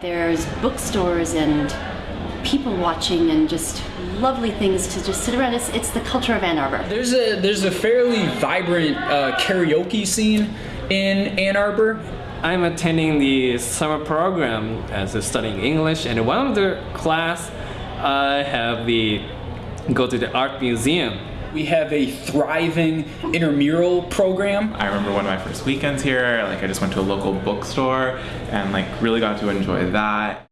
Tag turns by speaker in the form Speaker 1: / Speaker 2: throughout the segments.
Speaker 1: There's bookstores and people watching and just lovely things to just sit around. It's, it's the culture of Ann Arbor.
Speaker 2: There's a there's a fairly vibrant uh, karaoke scene in Ann Arbor.
Speaker 3: I'm attending the summer program as a studying English, and one of the class I have the go to the art museum.
Speaker 2: We have a thriving intramural program.
Speaker 4: I remember one of my first weekends here, like I just went to a local bookstore and like really got to enjoy that.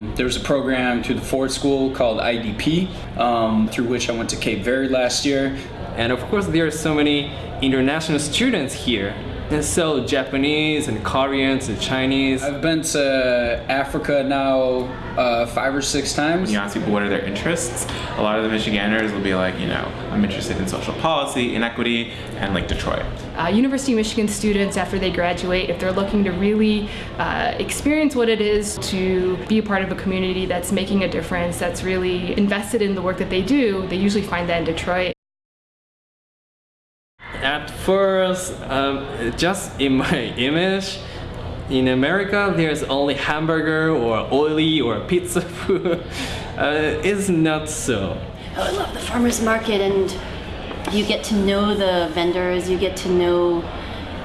Speaker 2: There's a program through the Ford School called IDP, um, through which I went to Cape Verde last year.
Speaker 3: And of course, there are so many international students here. And so Japanese and Koreans and Chinese.
Speaker 2: I've been to Africa now uh, five or six times.
Speaker 4: When you ask people what are their interests, a lot of the Michiganders will be like, you know, I'm interested in social policy, inequity, and like Detroit.
Speaker 5: Uh, University of Michigan students, after they graduate, if they're looking to really uh, experience what it is to be a part of a community that's making a difference, that's really invested in the work that they do, they usually find that in Detroit.
Speaker 3: At first, um, just in my image, in America, there's only hamburger or oily or pizza food. Uh, it's not so.
Speaker 1: Oh, I love the farmer's market and you get to know the vendors, you get to know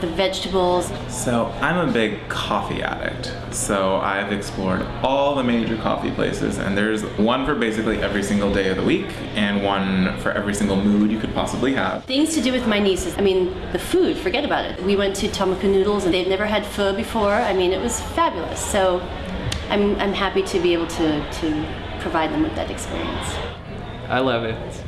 Speaker 1: the vegetables.
Speaker 4: So I'm a big coffee addict. So I've explored all the major coffee places and there's one for basically every single day of the week and one for every single mood you could possibly have.
Speaker 1: Things to do with my nieces. I mean, the food, forget about it. We went to Tomukun Noodles and they've never had pho before. I mean, it was fabulous. So I'm, I'm happy to be able to, to provide them with that experience.
Speaker 3: I love it.